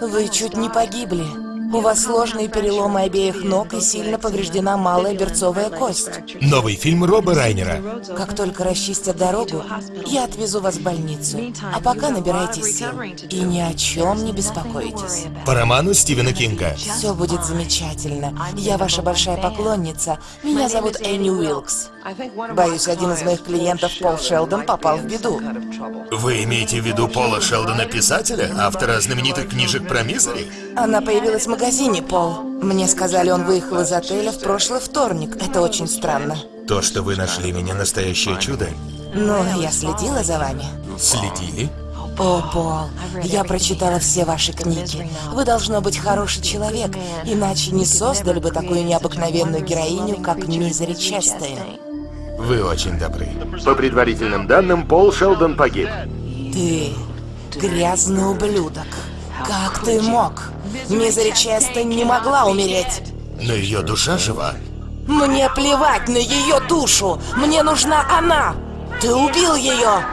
Вы чуть не погибли. У вас сложные переломы обеих ног и сильно повреждена малая берцовая кость. Новый фильм Роба Райнера. Как только расчистят дорогу, я отвезу вас в больницу. А пока набирайтесь сил. И ни о чем не беспокойтесь. По роману Стивена Кинга. Все будет замечательно. Я ваша большая поклонница. Меня зовут Энни Уилкс. Боюсь, один из моих клиентов, Пол Шелдон, попал в беду. Вы имеете в виду Пола Шелдона, писателя, автора знаменитых книжек про Мизери? Она появилась в магазине, Пол. Мне сказали, он выехал из отеля в прошлый вторник. Это очень странно. То, что вы нашли меня, настоящее чудо. Но я следила за вами. Следили? О, Пол, я прочитала все ваши книги. Вы должно быть хороший человек, иначе не создали бы такую необыкновенную героиню, как Мизери Честейн. Вы очень добры. По предварительным данным, Пол Шелдон погиб. Ты грязный ублюдок. Как ты мог? Мизери Честейн не могла умереть. Но ее душа жива. Мне плевать на ее душу! Мне нужна она! Ты убил ее!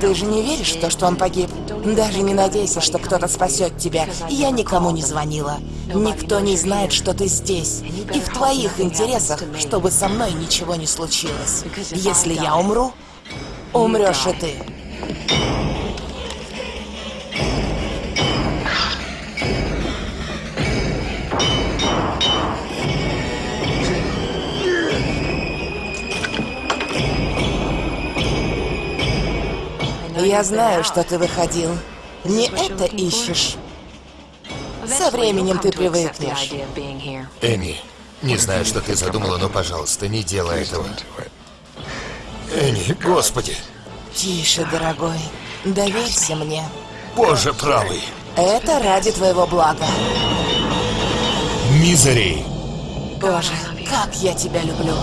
Ты же не веришь в то, что он погиб? Даже не надейся, что кто-то спасет тебя. Я никому не звонила. Никто не знает, что ты здесь. И в твоих интересах, чтобы со мной ничего не случилось. Если я умру, умрешь и ты. Я знаю, что ты выходил. Не это ищешь. Со временем ты привыкнешь. Энни, не знаю, что ты задумала, но, пожалуйста, не делай этого. Энни, господи, Тише, дорогой. Доверься мне. боже правый. Это ради твоего блага. Мизери. Боже, как я тебя люблю.